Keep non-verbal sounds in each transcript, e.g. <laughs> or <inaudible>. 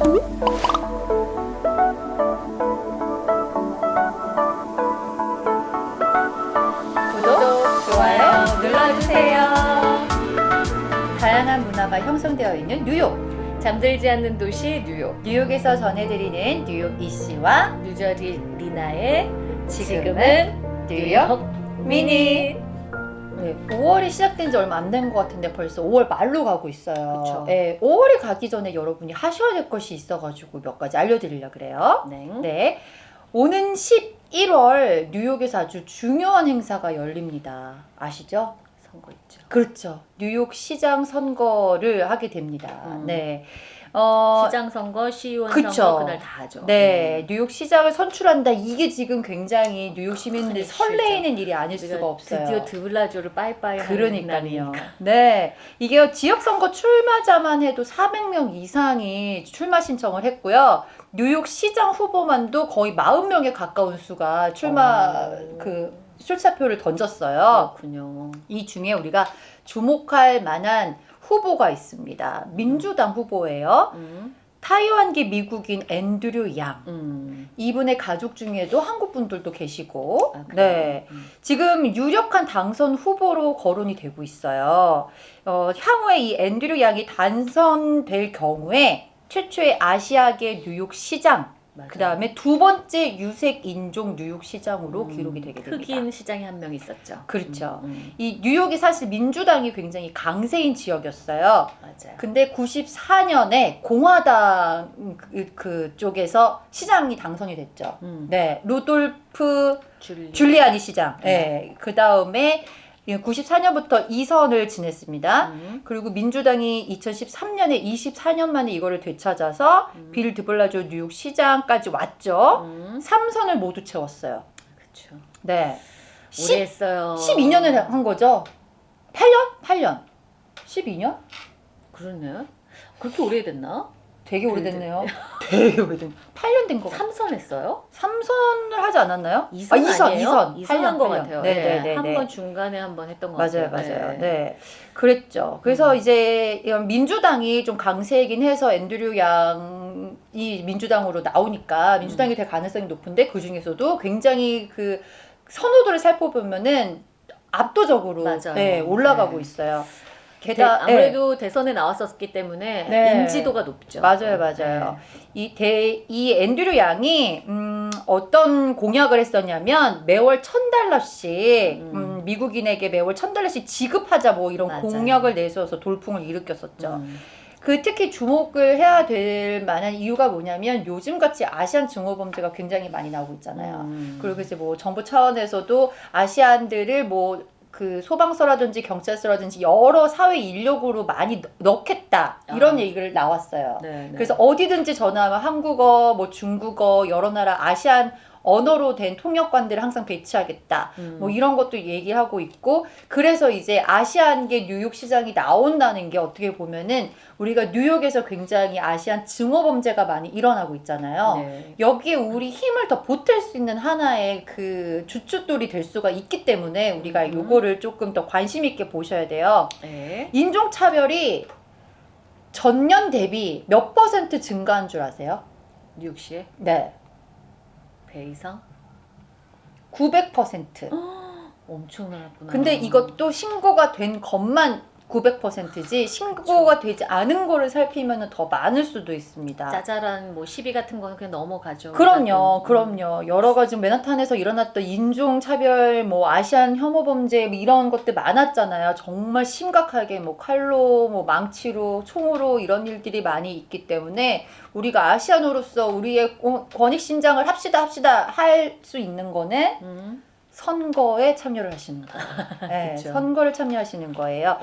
구독, 좋아요 눌러주세요. 다양한 문화가 형성되어 있는 뉴욕. 잠들지 않는 도시 뉴욕 뉴욕에서 전해드리는 뉴욕 이씨와 뉴저지 리나의 지금은 지금은 뉴욕 미니 네, 5월이 시작된 지 얼마 안 된 것 같은데 벌써 5월 말로 가고 있어요. 그쵸. 네, 5월이 가기 전에 여러분이 하셔야 될 것이 있어가지고 몇 가지 알려드리려고 그래요. 네. 네. 오는 11월 뉴욕에서 아주 중요한 행사가 열립니다. 아시죠? 선거 있죠 그렇죠. 뉴욕 시장 선거를 하게 됩니다. 음. 네. 어, 시장 선거 시의원 그쵸. 선거 그날 다 하죠 네, 뉴욕 시장을 선출한다. 이게 지금 굉장히 뉴욕 시민들이 큰 설레이는 일이 아닐 수가 없어요. 드디어 드블라조를 빠이빠이 그러니까요. 네. 이게 지역 선거 출마자만 해도 400명 이상이 출마 신청을 했고요. 뉴욕 시장 후보만도 거의 40명에 가까운 수가 출마 오. 그 출사표를 던졌어요. 그렇군요 이 중에 우리가 주목할 만한 후보가 있습니다. 민주당 후보예요. 음. 타이완계 미국인 앤드류 양. 음. 이분의 가족 중에도 한국 분들도 계시고, 아? 네. 음. 지금 유력한 당선 후보로 거론이 되고 있어요. 어, 향후에 이 앤드류 양이 당선될 경우에 최초의 아시아계 뉴욕 시장. 그 다음에 두 번째 유색 인종 뉴욕 시장으로 음. 기록이 되게 됩니다. 흑인 시장에 한 명 있었죠 그렇죠. 음, 음. 이 뉴욕이 사실 민주당이 굉장히 강세인 지역이었어요. 맞아요 근데 94년에 공화당 그, 그 쪽에서 시장이 당선이 됐죠. 음. 네, 루돌프 줄리 줄리아니 시장. 네, 그 다음에 94년부터 2선을 지냈습니다. 음. 그리고 민주당이 2013년에 24년 만에 이거를 되찾아서 음. 빌 드블라조 뉴욕 시장까지 왔죠. 음. 3선을 모두 채웠어요. 그쵸 네. 10, 오래 했어요 12년을 한 거죠. 8년? 8년. 12년? 그러네 그렇게 오래됐나? 되게 오래됐네요. <laughs> 오래된. 8년 된 거 같아요. 삼선 했어요? 3선을 하지 않았나요? 이선 아, 2선, 아니에요? 2선. 이선 한것 같아요. 네, 네, 네. 한 네. 번 중간에 한 번 했던 것 맞아요, 같아요. 맞아요. 네. 그랬죠. 그래서 음. 이제 민주당이 좀 강세이긴 해서 앤드류 양이 민주당으로 나오니까 음. 민주당이 될 가능성이 높은데 그 중에서도 굉장히 그 선호도를 살펴보면은 압도적으로 맞아요. 네, 올라가고 네. 있어요. 대, 게다가 아무래도 대선에 나왔었기 때문에 네. 인지도가 높죠. 맞아요, 맞아요. 이, 대, 이 앤드류 양이, 음, 어떤 공약을 했었냐면, 매월 천 달러씩, 음. 음, 미국인에게 매월 천 달러씩 지급하자, 뭐 이런 맞아요. 공약을 내세워서 돌풍을 일으켰었죠. 음. 그 특히 주목을 해야 될 만한 이유가 뭐냐면, 요즘같이 아시안 증오 범죄가 굉장히 많이 나오고 있잖아요. 음. 그리고 이제 뭐 정부 차원에서도 아시안들을 뭐 그 소방서라든지 경찰서라든지 여러 사회 인력으로 많이 넣- 넣겠다 이런 아. 얘기를 나왔어요. 네, 네. 그래서 어디든지 전화하면 한국어, 뭐 중국어, 여러 나라 아시안 언어로 된 통역관들을 항상 배치하겠다. 음. 뭐 이런 것도 얘기하고 있고 그래서 이제 아시안계 뉴욕 시장이 나온다는 게 어떻게 보면은 우리가 뉴욕에서 굉장히 아시안 증오 범죄가 많이 일어나고 있잖아요. 네. 여기에 우리 힘을 더 보탤 수 있는 하나의 그 주춧돌이 될 수가 있기 때문에 우리가 음. 요거를 조금 더 관심 있게 보셔야 돼요. 네. 인종 차별이 전년 대비 몇 퍼센트 증가한 줄 아세요? 뉴욕시에 네. 배 이상 900%. 엄청나구나. 근데 이것도 신고가 된 것만 900%지 신고가 되지 않은 거를 살피면 더 많을 수도 있습니다. 짜잘한 뭐 시비 같은 거는 그냥 넘어가죠. 그럼요, 음. 그럼요. 여러 가지 맨하탄에서 일어났던 인종차별, 뭐 아시안 혐오 범죄 뭐 이런 것들 많았잖아요. 정말 심각하게 뭐 칼로, 뭐 망치로, 총으로 이런 일들이 많이 있기 때문에 우리가 아시안으로서 우리의 권- 권익 신장을 합시다 합시다 할 수 있는 거는 음. 선거에 참여를 하시는 거예요. <laughs> 네. 선거를 참여하시는 거예요.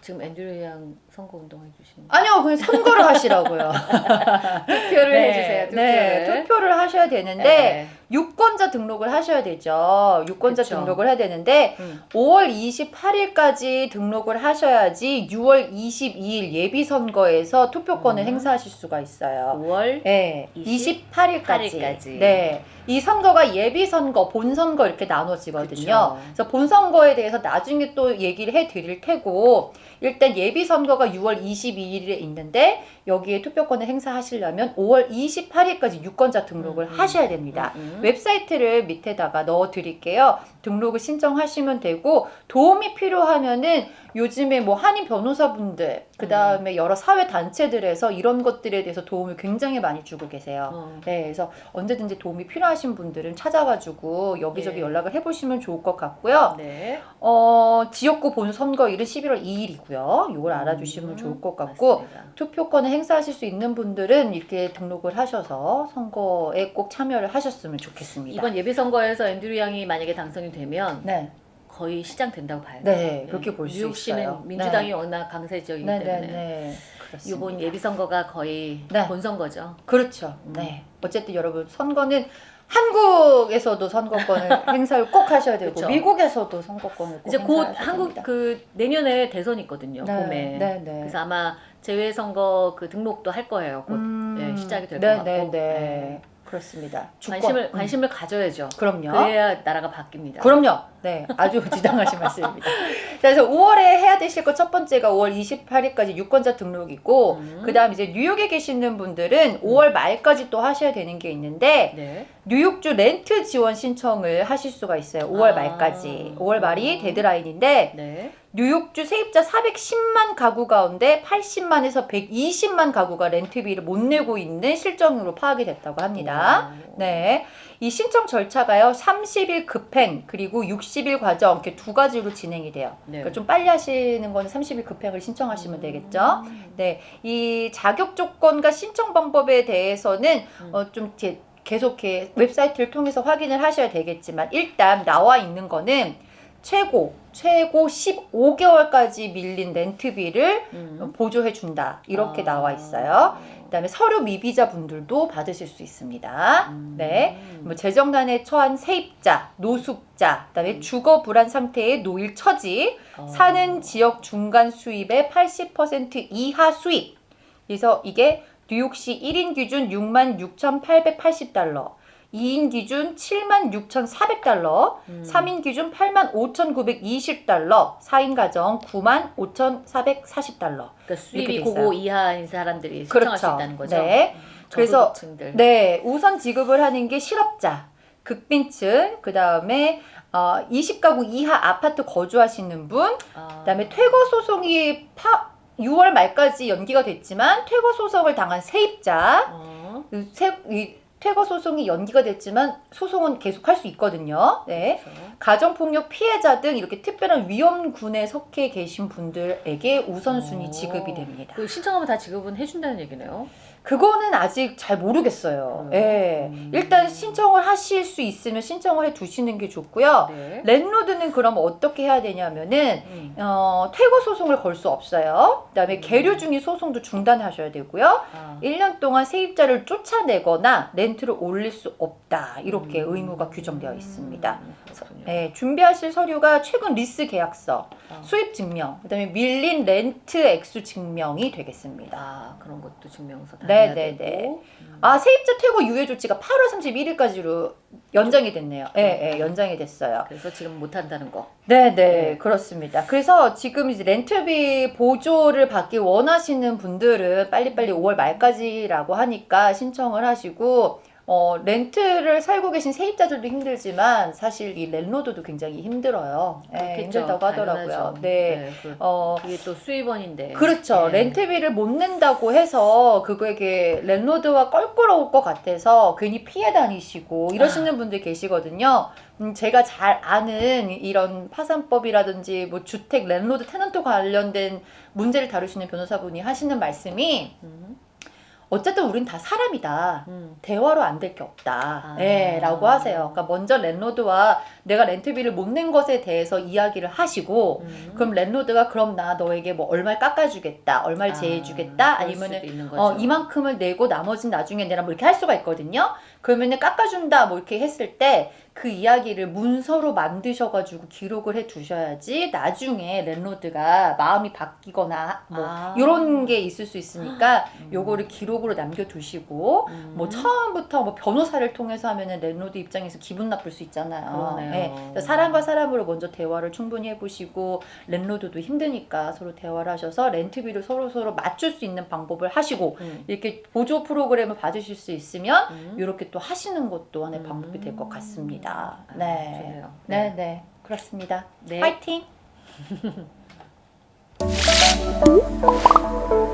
지금 앤드류 양 선거 운동 해주시는 거. 아니요, 그냥 선거를 하시라고요. <laughs> 투표를 네, 해주세요. 투표를. 네, 투표를 하셔야 되는데 네. 유권자 등록을 하셔야 되죠. 유권자 그쵸. 등록을 해야 되는데 음. 5월 28일까지 등록을 하셔야지 6월 22일 예비 선거에서 투표권을 음. 행사하실 수가 있어요. 5월 네, 28일 28일까지. 까지. 네. 이 선거가 예비 선거, 본 선거 이렇게 나눠지거든요. 그쵸. 그래서 본 선거에 대해서 나중에 또 얘기를 해 드릴 테고 일단 예비 선거가 6월 22일에 있는데 여기에 투표권을 행사하시려면 5월 28일까지 유권자 등록을 음, 음. 하셔야 됩니다. 음. 웹사이트를 밑에다가 넣어 드릴게요. 등록을 신청하시면 되고 도움이 필요하면은 요즘에 뭐 한인 변호사분들 그 다음에 여러 사회 단체들에서 이런 것들에 대해서 도움을 굉장히 많이 주고 계세요. 어. 네, 그래서 언제든지 도움이 필요하신 분들은 찾아가지고 여기저기 네. 연락을 해보시면 좋을 것 같고요. 네. 어, 지역구 본 선거일은 11월 2일이고요. 이걸 알아주시면 음, 좋을 것 같고 맞습니다. 투표권을 행사하실 수 있는 분들은 이렇게 등록을 하셔서 선거에 꼭 참여를 하셨으면 좋겠습니다. 이번 예비 선거에서 앤드류 양이 만약에 당선이 되면 네, 거의 시장 된다고 봐요. 네, 그렇게 볼수 뉴욕시는 있어요. 민주당이 네. 워낙 강세적이기 네, 때문에 네, 네. 그렇습니다. 이번 예비 선거가 거의 네. 본선거죠. 그렇죠. 음. 네. 어쨌든 여러분 선거는 한국에서도 선거권을 <laughs> 행사를 꼭 하셔야 되고 그렇죠. 미국에서도 선거권을 꼭 이제 곧 한국 됩니다. 그 내년에 대선이 있거든요. 네, 봄에. 네, 네. 그래서 아마 재외 선거 그 등록도 할 거예요. 곧 음, 네, 시작이 될 네, 것 네, 같고. 네. 네. 그렇습니다. 주권. 관심을 음. 관심을 가져야죠. 그럼요. 그래야 나라가 바뀝니다. 그럼요. 네, 아주 <laughs> 지당하신 말씀입니다. 자, 그래서 5월에 해야 되실 것 첫 번째가 5월 28일까지 유권자 등록이고, 음. 그다음 이제 뉴욕에 계시는 분들은 5월 말까지 또 하셔야 되는 게 있는데, 네. 뉴욕주 렌트 지원 신청을 하실 수가 있어요. 5월 아. 말까지. 5월 말이 음. 데드라인인데, 네. 뉴욕주 세입자 410만 가구 가운데 80만에서 120만 가구가 렌트비를 못 내고 있는 실정으로 파악이 됐다고 합니다. 오. 네. 이 신청 절차가요, 30일 급행, 그리고 60일 과정, 이렇게 두 가지로 진행이 돼요. 네. 그러니까 좀 빨리 하시는 건 30일 급행을 신청하시면 되겠죠. 음. 네. 이 자격 조건과 신청 방법에 대해서는, 음. 어, 좀 계속 이렇게 웹사이트를 통해서 확인을 하셔야 되겠지만, 일단 나와 있는 거는 최고, 최고 15개월까지 밀린 렌트비를 음. 보조해 준다. 이렇게 아. 나와 있어요. 그다음에 서류 미비자 분들도 받으실 수 있습니다. 음. 네. 뭐 재정난에 처한 세입자, 노숙자, 그다음에 음. 주거 불안 상태의 노일 처지, 어. 사는 지역 중간 수입의 80% 이하 수입. 그래서 이게 뉴욕시 1인 기준 66,880달러, 2인 기준 76,400달러, 음. 3인 기준 85,920달러, 4인 가정 95,440달러. 그러니까 수입이 돼 고고. 이하인 사람들이 신청할 수 그렇죠. 있다는 거죠. 네. 음, 그래서. 네, 우선 지급을 하는 게 실업자, 극빈층, 그 다음에 어, 20가구 이하 아파트 거주하시는 분, 아. 그다음에 퇴거 소송이 파, 6월 말까지 연기가 됐지만 퇴거 소송을 당한 세입자, 어. 그 세, 이 퇴거 소송이 연기가 됐지만 소송은 계속 할 수 있거든요. 네. 그렇죠. 가정폭력 피해자 등 이렇게 특별한 위험군에 속해 계신 분들에게 우선순위 오. 지급이 됩니다. 그 신청하면 다 지급은 해준다는 얘기네요. 그거는 아직 잘 모르겠어요. 음. 예. 음. 일단 신청을 하실 수 있으면 신청을 해 두시는 게 좋고요. 네. landlord는 그럼 어떻게 해야 되냐면은 음. 어, 퇴거 소송을 걸 수 없어요. 그다음에 음. 계류 중인 소송도 중단하셔야 되고요. 아. 1년 동안 세입자를 쫓아내거나 렌트를 올릴 수 없다. 이렇게 음. 의무가 규정되어 있습니다. 그렇군요. 네, 준비하실 서류가 최근 리스 계약서, 아. 수입 증명, 그다음에 밀린 렌트 액수 증명이 되겠습니다. 아 그런 것도 증명서 다 네, 해야 네, 되고. 네. 음. 아, 세입자 퇴거 유예 조치가 8월 31일까지로 연장이 됐네요. 예, 예, 연장이 됐어요. 그래서 지금 못 한다는 거. 네, 네, 네. 그렇습니다. 그래서 지금 이제 렌트비 보조를 받기 원하시는 분들은 빨리빨리 5월 말까지라고 하니까 신청을 하시고, 어, 렌트를 살고 계신 세입자들도 힘들지만 사실 이 랜로드도 굉장히 힘들어요. 예, 그렇겠죠. 힘들다고 하더라고요. 당연하죠. 네. 그, 어, 그게 또 수입원인데. 그렇죠. 네. 렌트비를 못 낸다고 해서 그거에게 랜로드와 껄끄러울 것 같아서 괜히 피해 다니시고 이러시는 분들 계시거든요. 음, 제가 잘 아는 이런 파산법이라든지 뭐 주택 landlord tenant 관련된 문제를 다루시는 변호사분이 하시는 말씀이 음. 어쨌든 우린 다 사람이다. 음. 대화로 안 될 게 없다. 아. 예, 라고 하세요. 그러니까 먼저 landlord와 내가 렌트비를 못 낸 것에 대해서 이야기를 하시고 음. 그럼 landlord가 그럼 나 너에게 뭐 얼마를 깎아주겠다, 얼마를 제해주겠다, 아, 수도 있는 거죠. 어 이만큼을 내고 나머지는 나중에 내라 뭐 이렇게 할 수가 있거든요. 그러면은 깎아준다 뭐 이렇게 했을 때 그 이야기를 문서로 만드셔가지고 기록을 해 두셔야지 나중에 landlord가 마음이 바뀌거나 뭐 아. 이런 게 있을 수 있으니까 음. 요거를 기록으로 남겨두시고 음. 뭐 처음부터 뭐 변호사를 통해서 하면은 landlord 입장에서 기분 나쁠 수 있잖아요. 네. 사람과 사람으로 먼저 대화를 충분히 해보시고 landlord도 힘드니까 서로 대화를 하셔서 렌트비를 서로 서로 맞출 수 있는 방법을 하시고 음. 이렇게 보조 프로그램을 받으실 수 있으면 음. 이렇게 또 하시는 것도 하나의 음. 방법이 될 것 같습니다. 아, 네. 좋네요. 네, 네. 그렇습니다. 네. 파이팅! <laughs>